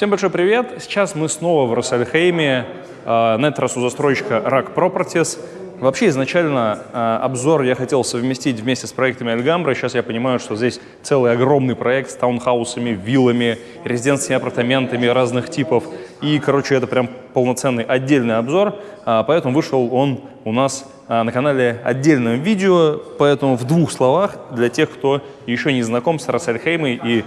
Всем большой привет! Сейчас мы снова в Рассельхейме, на этот раз у застройщика Rack Properties. Вообще изначально э, обзор я хотел совместить вместе с проектами Альгамбра. Сейчас я понимаю, что здесь целый огромный проект с таунхаусами, виллами, резиденциями, апартаментами разных типов. И, короче, это прям полноценный отдельный обзор. Э, поэтому вышел он у нас э, на канале отдельном видео. Поэтому в двух словах для тех, кто еще не знаком с Рассельхеймой и а,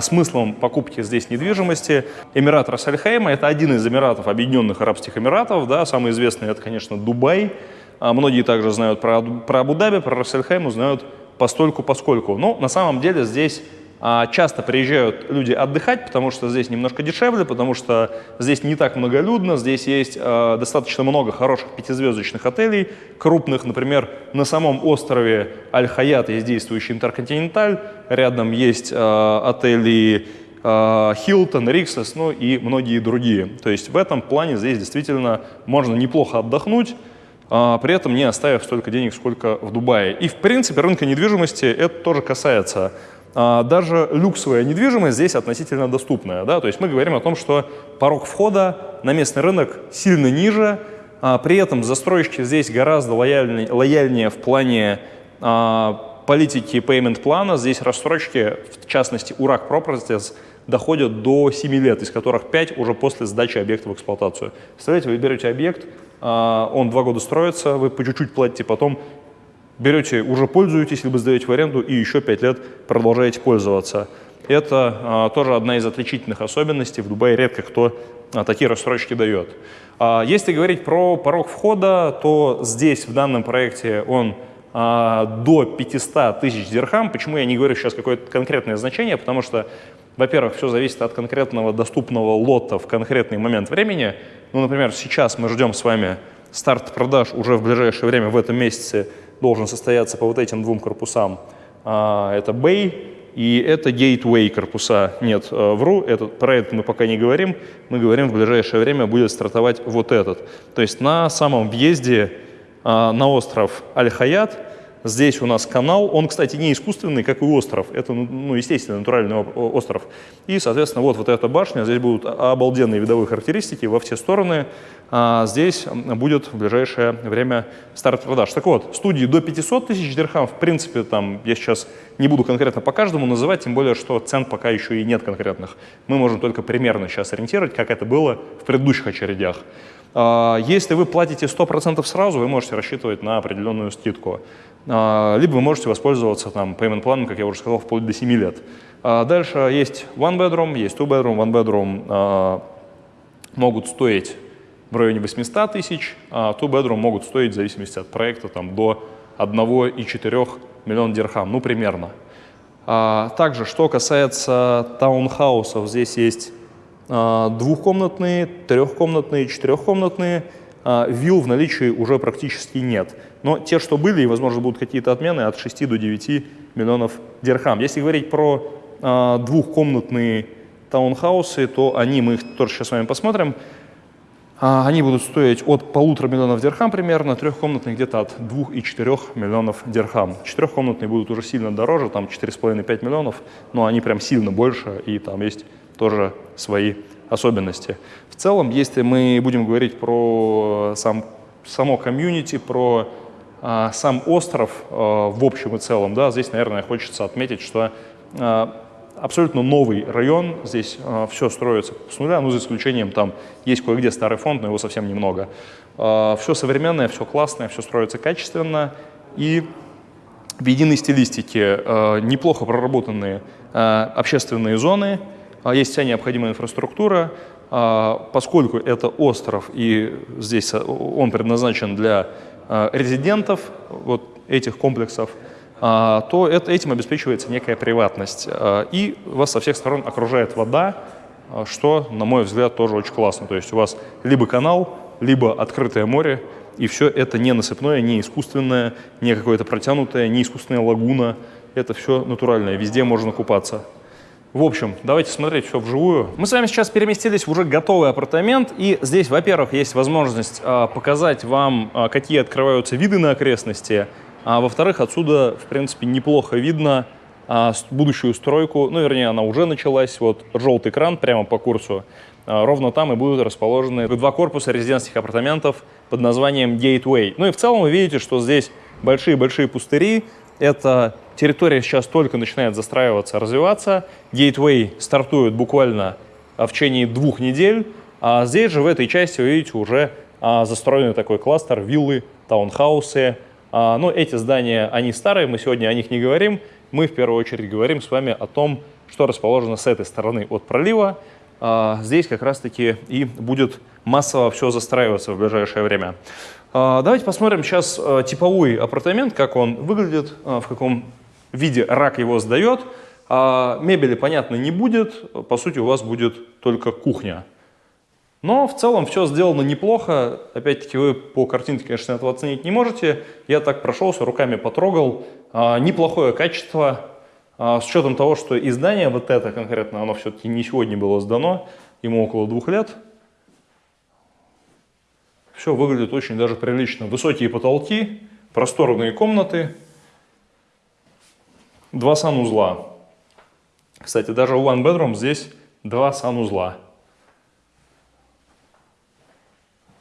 смыслом покупки здесь недвижимости. Эмират Рассельхейма – это один из Эмиратов Объединенных Арабских Эмиратов. Да, самый известный – это, конечно, Дубай. А многие также знают про, про Абу-Даби, про Рассельхейм, знают постольку поскольку. Но на самом деле здесь а, часто приезжают люди отдыхать, потому что здесь немножко дешевле, потому что здесь не так многолюдно, здесь есть а, достаточно много хороших пятизвездочных отелей, крупных, например, на самом острове Аль-Хаят есть действующий Интерконтиненталь, рядом есть а, отели Хилтон, Риксос, ну и многие другие. То есть в этом плане здесь действительно можно неплохо отдохнуть, а, при этом не оставив столько денег, сколько в Дубае. И, в принципе, рынка недвижимости это тоже касается. А, даже люксовая недвижимость здесь относительно доступная. Да? То есть мы говорим о том, что порог входа на местный рынок сильно ниже, а при этом застройщики здесь гораздо лояльнее, лояльнее в плане политики payment плана. Здесь рассрочки, в частности, URAC Properties, доходят до 7 лет, из которых 5 уже после сдачи объекта в эксплуатацию. Представляете, вы берете объект, а, он два года строится, вы по чуть-чуть платите, потом берете, уже пользуетесь, либо сдаете в аренду и еще 5 лет продолжаете пользоваться. Это а, тоже одна из отличительных особенностей. В Дубае редко кто а, такие рассрочки дает. А, если говорить про порог входа, то здесь в данном проекте он а, до 500 тысяч дирхам. Почему я не говорю сейчас какое-то конкретное значение? Потому что во-первых, все зависит от конкретного доступного лота в конкретный момент времени. Ну, например, сейчас мы ждем с вами старт продаж уже в ближайшее время, в этом месяце должен состояться по вот этим двум корпусам. А, это Bay и это Gateway корпуса. Нет, э, вру, этот, про это мы пока не говорим. Мы говорим, в ближайшее время будет стартовать вот этот. То есть на самом въезде а, на остров Аль-Хаят Здесь у нас канал, он, кстати, не искусственный, как и остров, это, ну, естественно, натуральный остров. И, соответственно, вот, вот эта башня, здесь будут обалденные видовые характеристики во все стороны. А здесь будет в ближайшее время старт продаж. Так вот, студии до 500 тысяч дирхам, в принципе, там я сейчас не буду конкретно по каждому называть, тем более, что цен пока еще и нет конкретных. Мы можем только примерно сейчас ориентировать, как это было в предыдущих очередях. А, если вы платите 100% сразу, вы можете рассчитывать на определенную скидку. А, либо вы можете воспользоваться там payment планом, как я уже сказал, вплоть до 7 лет. А, дальше есть one bedroom, есть two bedroom. One bedroom а, могут стоить в районе 800 тысяч, а two bedroom могут стоить, в зависимости от проекта, там, до 1,4 миллиона дирхам, ну, примерно. Также, что касается таунхаусов, здесь есть двухкомнатные, трехкомнатные, четырехкомнатные. Вилл в наличии уже практически нет. Но те, что были, и, возможно, будут какие-то отмены, от 6 до 9 миллионов дирхам. Если говорить про э, двухкомнатные таунхаусы, то они, мы их тоже сейчас с вами посмотрим, э, они будут стоить от полутора миллионов дирхам примерно, трехкомнатные где-то от 2 и 4 миллионов дирхам. Четырехкомнатные будут уже сильно дороже, там 4,5-5 миллионов, но они прям сильно больше, и там есть тоже свои особенности. В целом, если мы будем говорить про сам, само комьюнити, про а, сам остров а, в общем и целом, да, здесь, наверное, хочется отметить, что а, абсолютно новый район, здесь все строится с нуля, ну, за исключением там есть кое-где старый фонд, но его совсем немного. Все современное, все классное, все строится качественно и в единой стилистике неплохо проработанные общественные зоны, есть вся необходимая инфраструктура, поскольку это остров и здесь он предназначен для Э, резидентов вот этих комплексов, а, то это, этим обеспечивается некая приватность. Э, и вас со всех сторон окружает вода, э, что, на мой взгляд, тоже очень классно. То есть у вас либо канал, либо открытое море, и все это не насыпное, не искусственное, не какое-то протянутое, не искусственная лагуна. Это все натуральное, везде можно купаться. В общем, давайте смотреть все вживую. Мы с вами сейчас переместились в уже готовый апартамент, и здесь, во-первых, есть возможность а, показать вам, а, какие открываются виды на окрестности, а во-вторых, отсюда, в принципе, неплохо видно а, будущую стройку, ну, вернее, она уже началась, вот желтый кран прямо по курсу, ровно там и будут расположены два корпуса резидентских апартаментов под названием Gateway. Ну и в целом вы видите, что здесь большие-большие пустыри, эта территория сейчас только начинает застраиваться, развиваться. Gateway стартует буквально в течение двух недель, а здесь же в этой части вы видите уже застроенный такой кластер, виллы, таунхаусы. Но эти здания, они старые, мы сегодня о них не говорим, мы в первую очередь говорим с вами о том, что расположено с этой стороны от пролива. А, здесь как раз-таки и будет массово все застраиваться в ближайшее время. А, давайте посмотрим сейчас а, типовой апартамент, как он выглядит, в каком виде рак его сдает. Мебели, понятно, не будет. По сути, у вас будет только кухня. Но в целом все сделано неплохо. Опять-таки вы по картинке, конечно, этого оценить не можете. Я так прошелся, руками потрогал. А, неплохое качество. А, с учетом того, что издание вот это конкретно, оно все-таки не сегодня было сдано, ему около двух лет. Все выглядит очень даже прилично. Высокие потолки, просторные комнаты, два санузла. Кстати, даже у One Bedroom здесь два санузла.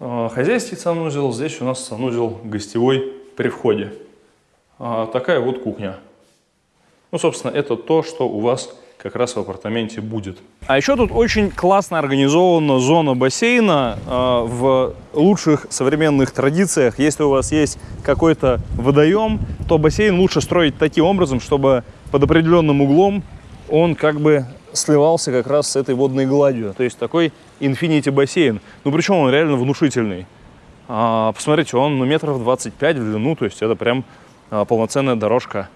А, хозяйский санузел, здесь у нас санузел гостевой при входе. А, такая вот кухня. Ну, собственно, это то, что у вас как раз в апартаменте будет. А еще тут очень классно организована зона бассейна э, в лучших современных традициях. Если у вас есть какой-то водоем, то бассейн лучше строить таким образом, чтобы под определенным углом он как бы сливался как раз с этой водной гладью. То есть такой инфинити бассейн. Ну, причем он реально внушительный. А, посмотрите, он ну, метров 25 в длину, то есть это прям а, полноценная дорожка.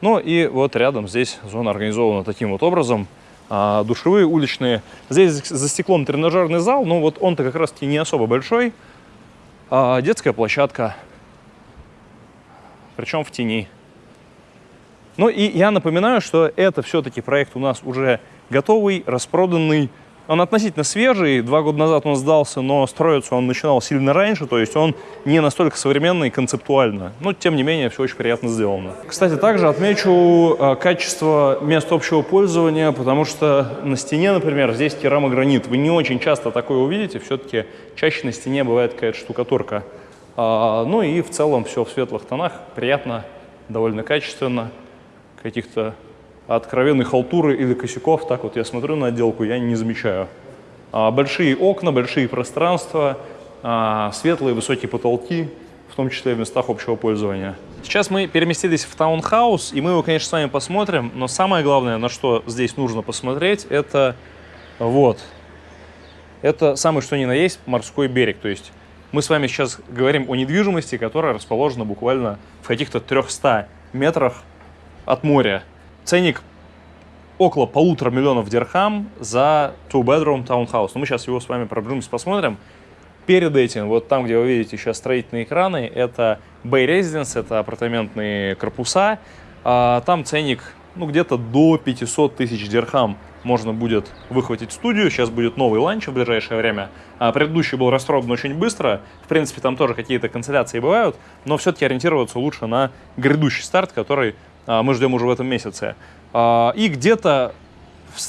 Ну и вот рядом здесь зона организована таким вот образом. А, душевые, уличные. Здесь за стеклом тренажерный зал, но вот он-то как раз-таки не особо большой. А, детская площадка, причем в тени. Ну и я напоминаю, что это все-таки проект у нас уже готовый, распроданный. Он относительно свежий, два года назад он сдался, но строиться он начинал сильно раньше, то есть он не настолько современный концептуально. Но, тем не менее, все очень приятно сделано. Кстати, также отмечу э, качество мест общего пользования, потому что на стене, например, здесь керамогранит. Вы не очень часто такое увидите, все-таки чаще на стене бывает какая-то штукатурка. А, ну и в целом все в светлых тонах, приятно, довольно качественно каких-то откровенной халтуры или косяков, так вот я смотрю на отделку, я не замечаю. А, большие окна, большие пространства, а, светлые высокие потолки, в том числе в местах общего пользования. Сейчас мы переместились в таунхаус, и мы его, конечно, с вами посмотрим, но самое главное, на что здесь нужно посмотреть, это вот. Это самый что ни на есть морской берег, то есть мы с вами сейчас говорим о недвижимости, которая расположена буквально в каких-то 300 метрах от моря. Ценник около полутора миллионов дирхам за two-bedroom townhouse. Но мы сейчас его с вами пробежимся, посмотрим. Перед этим, вот там, где вы видите сейчас строительные экраны, это Bay Residence, это апартаментные корпуса. А, там ценник ну, где-то до 500 тысяч дирхам можно будет выхватить студию. Сейчас будет новый ланч в ближайшее время. А предыдущий был расстроен очень быстро. В принципе, там тоже какие-то канцеляции бывают, но все-таки ориентироваться лучше на грядущий старт, который мы ждем уже в этом месяце. А, и где-то,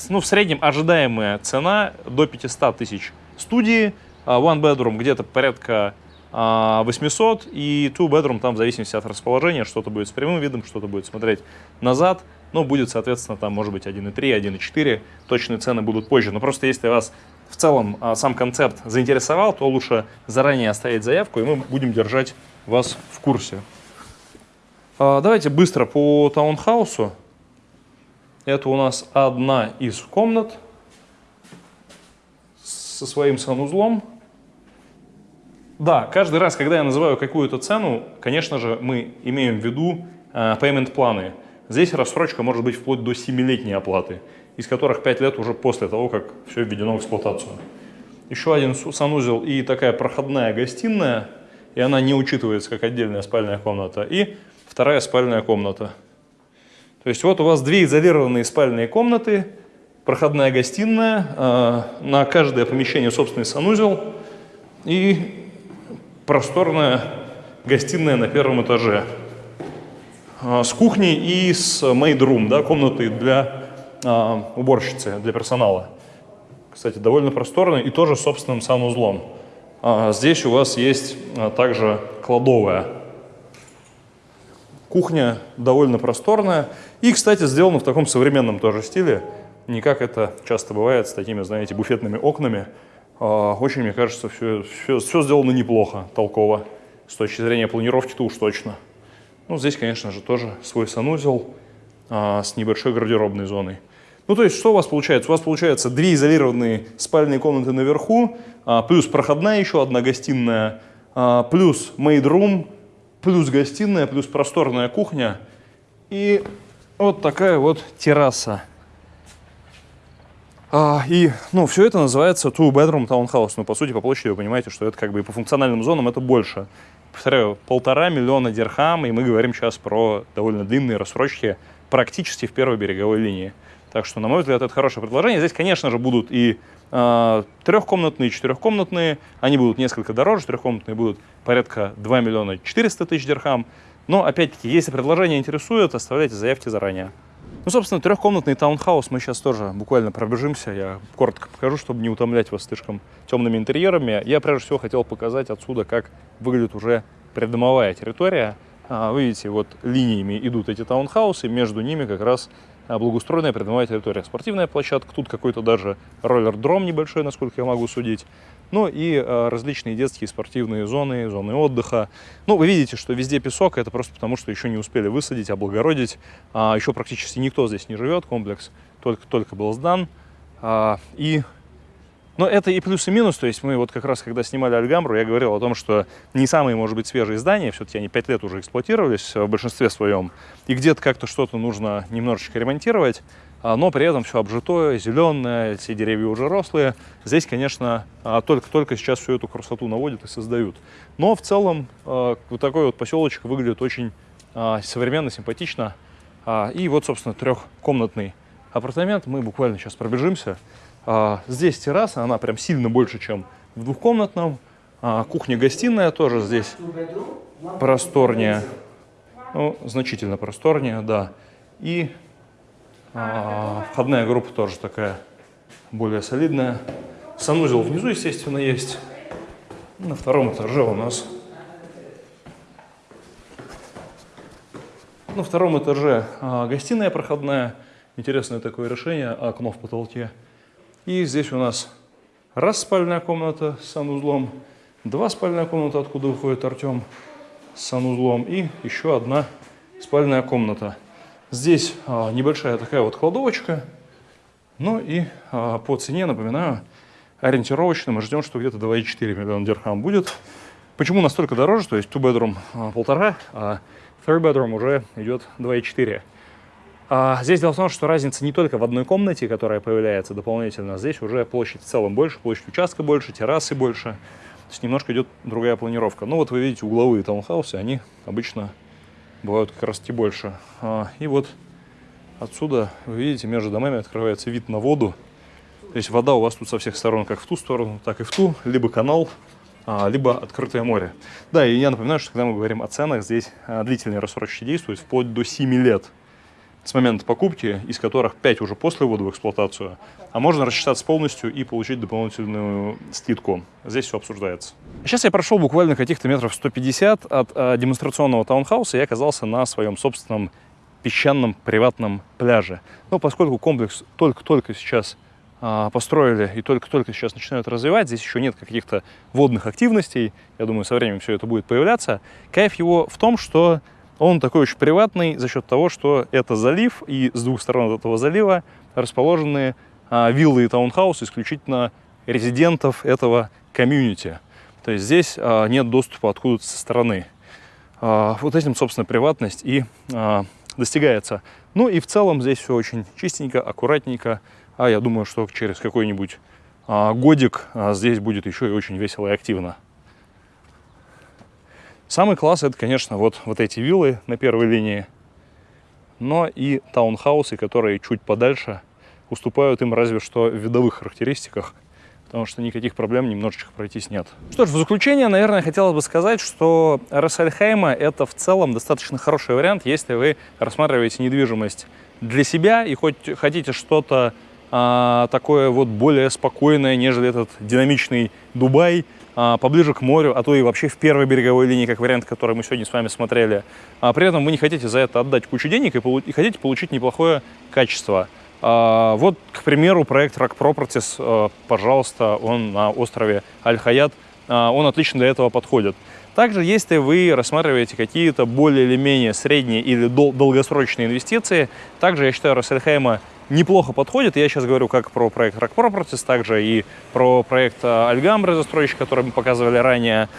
ну, в среднем ожидаемая цена до 500 тысяч студии. А, one bedroom где-то порядка 800 и two bedroom там в зависимости от расположения, что-то будет с прямым видом, что-то будет смотреть назад, но будет, соответственно, там может быть 1.3, 1.4, точные цены будут позже. Но просто если вас в целом сам концепт заинтересовал, то лучше заранее оставить заявку, и мы будем держать вас в курсе. А, давайте быстро по таунхаусу. Это у нас одна из комнат со своим санузлом. Да, каждый раз, когда я называю какую-то цену, конечно же, мы имеем в виду э, payment-планы. Здесь рассрочка может быть вплоть до 7-летней оплаты, из которых 5 лет уже после того, как все введено в эксплуатацию. Еще один санузел и такая проходная гостиная, и она не учитывается как отдельная спальная комната. И вторая спальная комната. То есть вот у вас две изолированные спальные комнаты, проходная гостиная, э, на каждое помещение собственный санузел и просторная гостиная на первом этаже. а, с кухней и с made room, да, комнатой для а, уборщицы, для персонала. Кстати, довольно просторный и тоже с собственным санузлом. А, здесь у вас есть а, также кладовая. Кухня довольно просторная. И, кстати, сделана в таком современном тоже стиле. Не как это часто бывает с такими, знаете, буфетными окнами. А, очень, мне кажется, все, все, все сделано неплохо, толково. С точки зрения планировки-то уж точно. Ну, здесь, конечно же, тоже свой санузел а, с небольшой гардеробной зоной. Ну, то есть, что у вас получается? У вас получается две изолированные спальные комнаты наверху, а, плюс проходная еще одна гостиная, а, плюс made room, плюс гостиная, плюс просторная кухня и вот такая вот терраса. А, и, ну, все это называется two-bedroom townhouse. Ну, по сути, по площади вы понимаете, что это как бы и по функциональным зонам это больше. Повторяю, полтора миллиона дирхам, и мы говорим сейчас про довольно длинные рассрочки практически в первой береговой линии. Так что, на мой взгляд, это хорошее предложение. Здесь, конечно же, будут и трехкомнатные, и четырехкомнатные. Они будут несколько дороже. Трехкомнатные будут порядка 2 миллиона 400 тысяч дирхам. Но, опять-таки, если предложение интересует, оставляйте заявки заранее. Ну, собственно, трехкомнатный таунхаус мы сейчас тоже буквально пробежимся. Я коротко покажу, чтобы не утомлять вас слишком темными интерьерами. Я, прежде всего, хотел показать отсюда, как выглядит уже преддомовая территория. А, вы видите, вот линиями идут эти таунхаусы, между ними как раз а, благоустроенная придомовая территория. Спортивная площадка, тут какой-то даже роллер-дром небольшой, насколько я могу судить. Ну и э, различные детские спортивные зоны, зоны отдыха. Ну, вы видите, что везде песок, это просто потому, что еще не успели высадить, облагородить. А, еще практически никто здесь не живет, комплекс только-только был сдан. А, и но это и плюс, и минус. То есть мы вот как раз, когда снимали Альгамбру, я говорил о том, что не самые, может быть, свежие здания, все-таки они пять лет уже эксплуатировались в большинстве своем, и где-то как-то что-то нужно немножечко ремонтировать, а, но при этом все обжитое, зеленое, все деревья уже рослые. Здесь, конечно, а, только-только сейчас всю эту красоту наводят и создают. Но в целом а, вот такой вот поселочек выглядит очень современно, симпатично. И вот, собственно, трехкомнатный апартамент. Мы буквально сейчас пробежимся. А, здесь терраса, она прям сильно больше, чем в двухкомнатном. А, Кухня-гостиная тоже здесь просторнее. Ну, значительно просторнее, да. И а, входная группа тоже такая более солидная. Санузел внизу, естественно, есть. На втором этаже у нас... На втором этаже а, гостиная проходная. Интересное такое решение, окно в потолке. И здесь у нас раз спальная комната с санузлом, два спальная комната, откуда выходит Артем с санузлом, и еще одна спальная комната. Здесь а, небольшая такая вот кладовочка. Ну и а, по цене, напоминаю, ориентировочно мы ждем, что где-то 2,4 миллиона дирхам будет. Почему настолько дороже? То есть two bedroom а, полтора, а third bedroom уже идет 2,4. А здесь дело в том, что разница не только в одной комнате, которая появляется дополнительно, здесь уже площадь в целом больше, площадь участка больше, террасы больше. То есть немножко идет другая планировка. Ну вот вы видите угловые таунхаусы, они обычно бывают как раз таки больше. А, и вот отсюда, вы видите, между домами открывается вид на воду. То есть вода у вас тут со всех сторон, как в ту сторону, так и в ту, либо канал, а, либо открытое море. Да, и я напоминаю, что когда мы говорим о ценах, здесь длительные рассрочки действуют вплоть до 7 лет с момента покупки, из которых 5 уже после ввода в эксплуатацию, а можно рассчитаться полностью и получить дополнительную скидку. Здесь все обсуждается. Сейчас я прошел буквально каких-то метров 150 от э, демонстрационного таунхауса и оказался на своем собственном песчаном приватном пляже. Но поскольку комплекс только-только сейчас э, построили и только-только сейчас начинают развивать, здесь еще нет каких-то водных активностей, я думаю, со временем все это будет появляться, кайф его в том, что он такой очень приватный за счет того, что это залив, и с двух сторон от этого залива расположены а, виллы и таунхаусы исключительно резидентов этого комьюнити. То есть здесь а, нет доступа откуда-то со стороны. А, вот этим, собственно, приватность и а, достигается. Ну и в целом здесь все очень чистенько, аккуратненько. А я думаю, что через какой-нибудь а, годик а, здесь будет еще и очень весело и активно. Самый класс это, конечно, вот, вот эти виллы на первой линии, но и таунхаусы, которые чуть подальше уступают им разве что в видовых характеристиках. потому что никаких проблем немножечко пройтись нет. Что ж, в заключение, наверное, хотелось бы сказать, что Рассельхейма – это в целом достаточно хороший вариант, если вы рассматриваете недвижимость для себя и хоть хотите что-то а, такое вот более спокойное, нежели этот динамичный Дубай, поближе к морю, а то и вообще в первой береговой линии, как вариант, который мы сегодня с вами смотрели. А при этом вы не хотите за это отдать кучу денег и, и хотите получить неплохое качество. А, вот, к примеру, проект Rock Properties, а, пожалуйста, он на острове Аль-Хаят, а, он отлично для этого подходит. Также, если вы рассматриваете какие-то более или менее средние или дол долгосрочные инвестиции, также, я считаю, Рас-эль-Хайма неплохо подходит. Я сейчас говорю как про проект RAK Properties, также и про проект Al Hamra застройщик, который мы показывали ранее.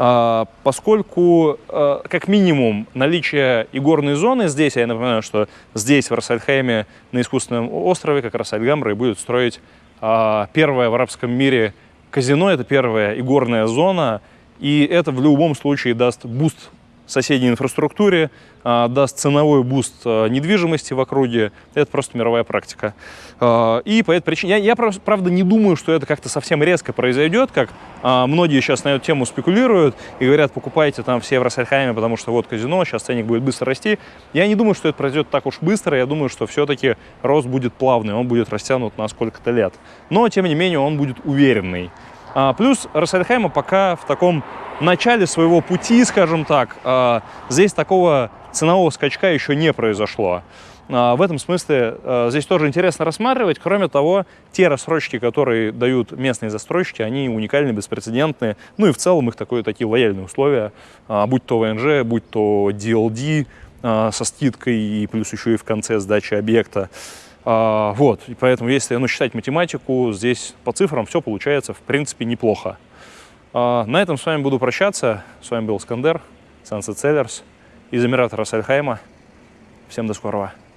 А, поскольку, а, как минимум, наличие игорной зоны здесь, я напоминаю, что здесь, в Рас-эль-Хайме, на искусственном острове, как раз Al Hamra и будет строить а, первое в арабском мире казино, это первая игорная зона, и это в любом случае даст boost соседней инфраструктуре, а, даст ценовой boost а, недвижимости в округе. Это просто мировая практика. А, и по этой причине... Я, я правда, не думаю, что это как-то совсем резко произойдет, как многие сейчас на эту тему спекулируют и говорят, покупайте там все в Рас-эль-Хайме, потому что вот казино, сейчас ценник будет быстро расти. Я не думаю, что это произойдет так уж быстро. Я думаю, что все-таки рост будет плавный, он будет растянут на сколько-то лет. Но, тем не менее, он будет уверенный. Плюс Рассельхайма пока в таком начале своего пути, скажем так, а, здесь такого ценового скачка еще не произошло. А, в этом смысле а, здесь тоже интересно рассматривать. Кроме того, те рассрочки, которые дают местные застройщики, они уникальны, беспрецедентные. Ну и в целом их такое, такие лояльные условия, будь то ВНЖ, будь то DLD со скидкой и плюс еще и в конце сдачи объекта. Вот, и поэтому если ну, считать математику, здесь по цифрам все получается в принципе неплохо. А, на этом с вами буду прощаться. С вами был Скандер, Sunset Sellers из Эмирата Рассельхайма. Всем до скорого.